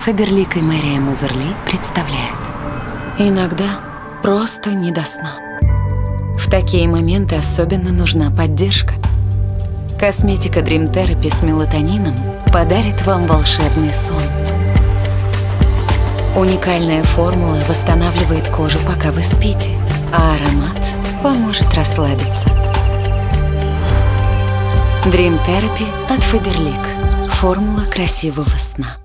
Фаберлик и Мэрия Музерли представляют. Иногда просто не до сна. В такие моменты особенно нужна поддержка. Косметика Dream Therapy с мелатонином подарит вам волшебный сон. Уникальная формула восстанавливает кожу, пока вы спите, а аромат поможет расслабиться. Dream Therapy от Faberlic. Формула красивого сна.